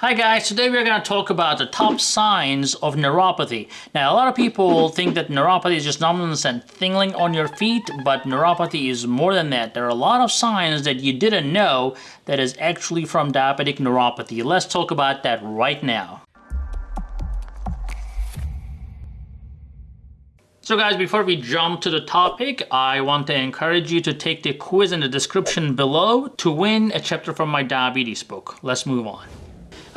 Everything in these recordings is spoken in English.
Hi guys, today we're going to talk about the top signs of neuropathy. Now a lot of people think that neuropathy is just numbness and tingling on your feet, but neuropathy is more than that. There are a lot of signs that you didn't know that is actually from diabetic neuropathy. Let's talk about that right now. So guys, before we jump to the topic, I want to encourage you to take the quiz in the description below to win a chapter from my diabetes book. Let's move on.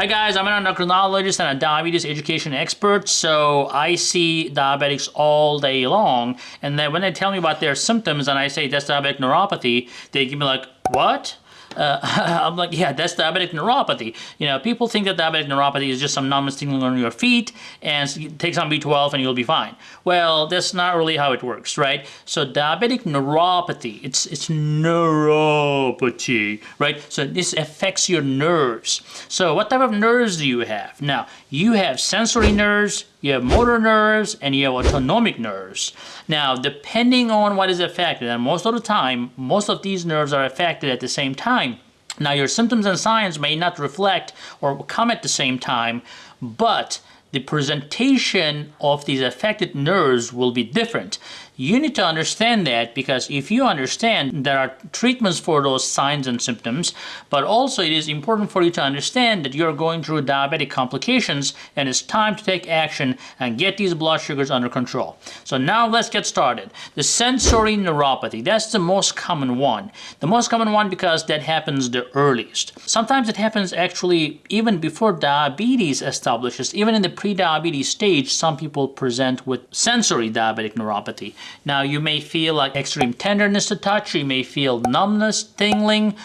Hi guys, I'm an endocrinologist and a diabetes education expert, so I see diabetics all day long, and then when they tell me about their symptoms and I say that's diabetic neuropathy, they give me like, what? Uh, I'm like, yeah, that's diabetic neuropathy. You know, people think that diabetic neuropathy is just some numbness tingling on your feet and take some B12 and you'll be fine. Well, that's not really how it works, right? So diabetic neuropathy, it's, it's neuropathy, right? So this affects your nerves. So what type of nerves do you have? Now, you have sensory nerves, you have motor nerves, and you have autonomic nerves. Now, depending on what is affected, and most of the time, most of these nerves are affected at the same time. Now, your symptoms and signs may not reflect or come at the same time, but the presentation of these affected nerves will be different. You need to understand that because if you understand there are treatments for those signs and symptoms, but also it is important for you to understand that you're going through diabetic complications and it's time to take action and get these blood sugars under control. So now let's get started. The sensory neuropathy, that's the most common one. The most common one because that happens the earliest. Sometimes it happens actually even before diabetes establishes, even in the pre-diabetes stage, some people present with sensory diabetic neuropathy. Now you may feel like extreme tenderness to touch, you may feel numbness, tingling,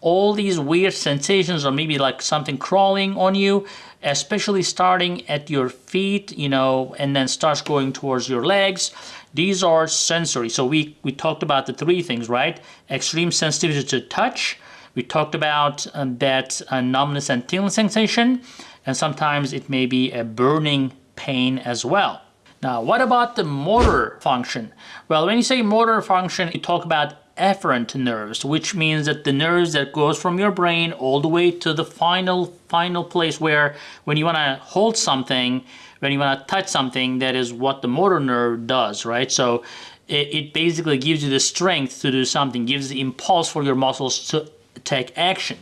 all these weird sensations or maybe like something crawling on you, especially starting at your feet, you know, and then starts going towards your legs. These are sensory. So we, we talked about the three things, right? Extreme sensitivity to touch. We talked about um, that uh, numbness and tingling sensation. And sometimes it may be a burning pain as well. Now, what about the motor function? Well, when you say motor function, you talk about afferent nerves, which means that the nerves that goes from your brain all the way to the final, final place where when you want to hold something, when you want to touch something, that is what the motor nerve does, right? So it, it basically gives you the strength to do something, gives the impulse for your muscles to take action.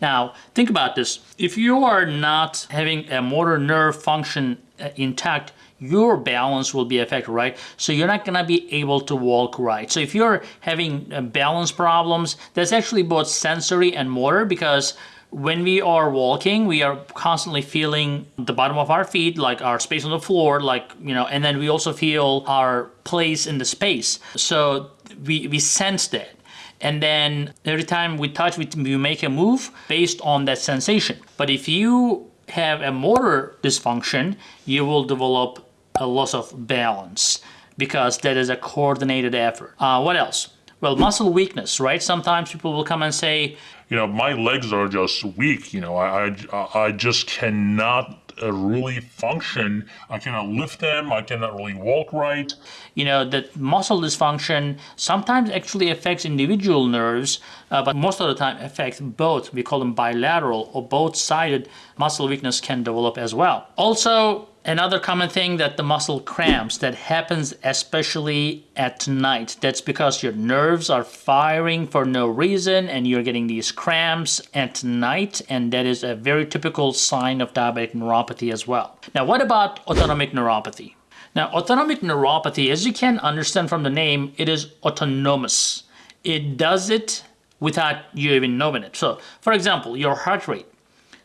Now, think about this. If you are not having a motor nerve function uh, intact, your balance will be affected, right? So you're not gonna be able to walk right. So if you're having uh, balance problems, that's actually both sensory and motor because when we are walking, we are constantly feeling the bottom of our feet, like our space on the floor, like, you know, and then we also feel our place in the space. So we, we sense that. And then every time we touch, we, make a move based on that sensation. But if you have a motor dysfunction, you will develop a loss of balance because that is a coordinated effort. Uh, what else? Well, muscle weakness, right? Sometimes people will come and say, you know, my legs are just weak. You know, I, I, I just cannot uh, really function. I cannot lift them. I cannot really walk right. You know, that muscle dysfunction sometimes actually affects individual nerves, uh, but most of the time affects both. We call them bilateral or both-sided muscle weakness can develop as well. Also, Another common thing that the muscle cramps that happens especially at night. That's because your nerves are firing for no reason and you're getting these cramps at night and that is a very typical sign of diabetic neuropathy as well. Now what about autonomic neuropathy? Now autonomic neuropathy, as you can understand from the name, it is autonomous. It does it without you even knowing it. So for example, your heart rate.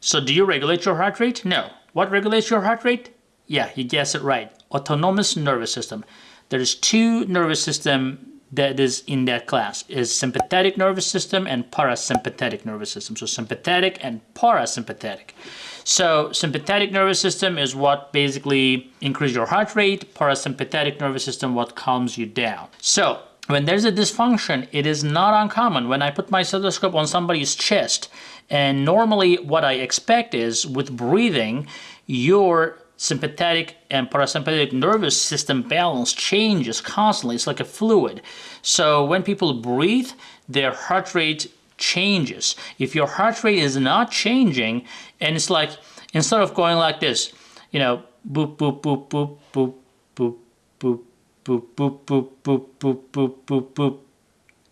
So do you regulate your heart rate? No. What regulates your heart rate? Yeah, you guessed it right. Autonomous nervous system. There's two nervous system that is in that class is sympathetic nervous system and parasympathetic nervous system. So sympathetic and parasympathetic. So sympathetic nervous system is what basically increase your heart rate. Parasympathetic nervous system what calms you down. So when there's a dysfunction, it is not uncommon. When I put my stethoscope on somebody's chest, and normally what I expect is with breathing, your sympathetic and parasympathetic nervous system balance changes constantly. It's like a fluid. So when people breathe, their heart rate changes. If your heart rate is not changing, and it's like instead of going like this, you know, boop boop boop boop boop boop boop boop boop boop boop boop boop boop boop.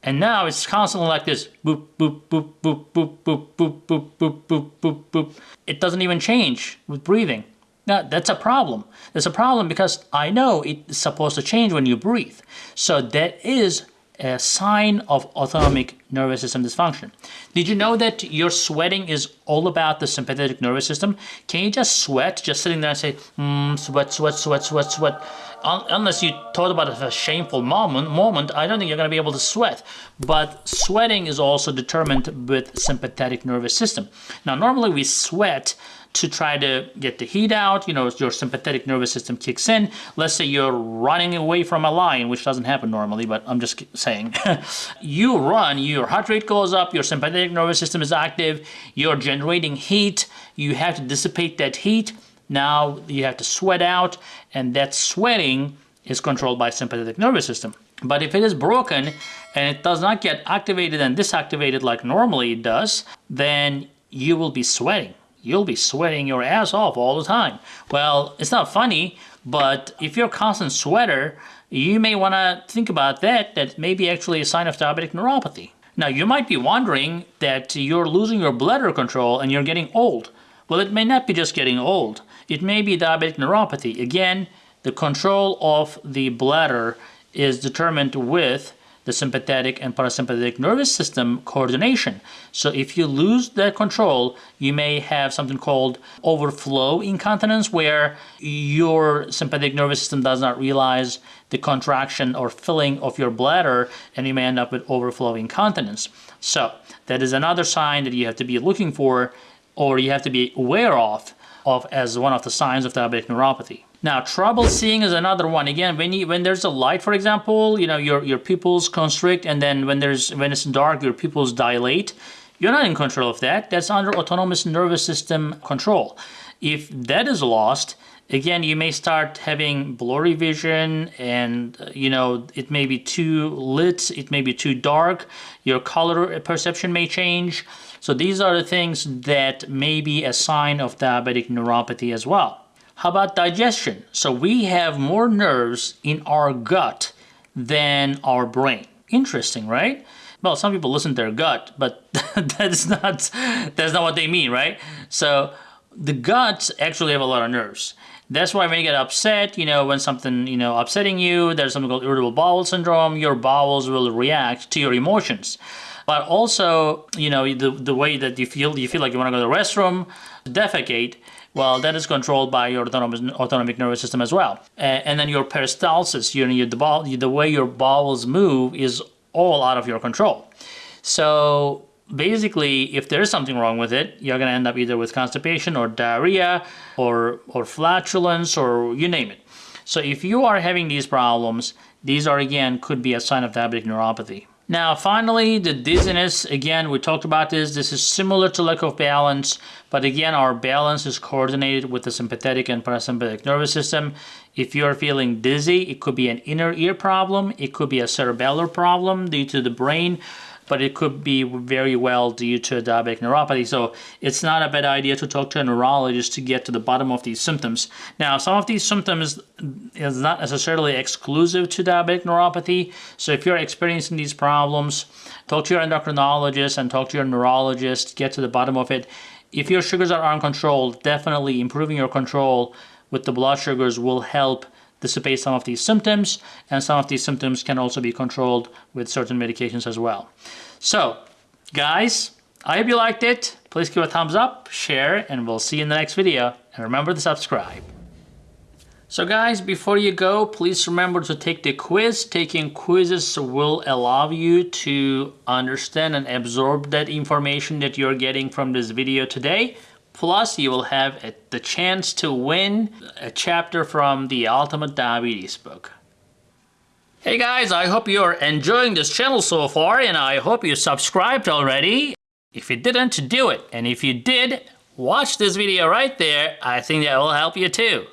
And now it's constantly like this. Boop, boop, boop, boop, boop, boop, boop, boop, boop, boop, boop, boop. It doesn't even change with breathing. Now, that's a problem. That's a problem because I know it's supposed to change when you breathe. So that is a sign of autonomic nervous system dysfunction. Did you know that your sweating is all about the sympathetic nervous system? Can you just sweat, just sitting there and say, mm, sweat, sweat, sweat, sweat, sweat? unless you thought about a shameful moment, moment, I don't think you're going to be able to sweat. But sweating is also determined with sympathetic nervous system. Now, normally we sweat to try to get the heat out, you know, your sympathetic nervous system kicks in. Let's say you're running away from a lion, which doesn't happen normally, but I'm just saying. you run, your heart rate goes up, your sympathetic nervous system is active, you're generating heat, you have to dissipate that heat now you have to sweat out, and that sweating is controlled by sympathetic nervous system. But if it is broken and it does not get activated and disactivated like normally it does, then you will be sweating. You'll be sweating your ass off all the time. Well, it's not funny, but if you're a constant sweater, you may want to think about that, that may be actually a sign of diabetic neuropathy. Now, you might be wondering that you're losing your bladder control and you're getting old. Well, it may not be just getting old. It may be diabetic neuropathy. Again, the control of the bladder is determined with the sympathetic and parasympathetic nervous system coordination. So if you lose that control, you may have something called overflow incontinence where your sympathetic nervous system does not realize the contraction or filling of your bladder and you may end up with overflow incontinence. So that is another sign that you have to be looking for or you have to be aware of of as one of the signs of diabetic neuropathy. Now, trouble seeing is another one. Again, when you when there's a light, for example, you know your your pupils constrict, and then when there's when it's dark, your pupils dilate. You're not in control of that. That's under autonomous nervous system control. If that is lost, again, you may start having blurry vision, and you know it may be too lit, it may be too dark. Your color perception may change. So these are the things that may be a sign of diabetic neuropathy as well. How about digestion? So we have more nerves in our gut than our brain. Interesting, right? Well, some people listen to their gut, but that's not that's not what they mean, right? So the guts actually have a lot of nerves. That's why when you get upset, you know, when something, you know, upsetting you, there's something called irritable bowel syndrome, your bowels will react to your emotions but also, you know, the, the way that you feel, you feel like you want to go to the restroom, defecate, well, that is controlled by your autonomous, autonomic nervous system as well. Uh, and then your peristalsis, you know, the, the way your bowels move is all out of your control. So basically, if there is something wrong with it, you're going to end up either with constipation or diarrhea or, or flatulence or you name it. So if you are having these problems, these are again could be a sign of diabetic neuropathy. Now finally, the dizziness, again, we talked about this. This is similar to lack of balance, but again, our balance is coordinated with the sympathetic and parasympathetic nervous system. If you're feeling dizzy, it could be an inner ear problem. It could be a cerebellar problem due to the brain but it could be very well due to diabetic neuropathy. So it's not a bad idea to talk to a neurologist to get to the bottom of these symptoms. Now, some of these symptoms is not necessarily exclusive to diabetic neuropathy. So if you're experiencing these problems, talk to your endocrinologist and talk to your neurologist, get to the bottom of it. If your sugars are uncontrolled, definitely improving your control with the blood sugars will help dissipate some of these symptoms, and some of these symptoms can also be controlled with certain medications as well. So, guys, I hope you liked it. Please give a thumbs up, share, and we'll see you in the next video. And remember to subscribe. So guys, before you go, please remember to take the quiz. Taking quizzes will allow you to understand and absorb that information that you're getting from this video today. Plus, you will have a, the chance to win a chapter from the Ultimate Diabetes book. Hey guys, I hope you're enjoying this channel so far and I hope you subscribed already. If you didn't, do it. And if you did, watch this video right there. I think that will help you too.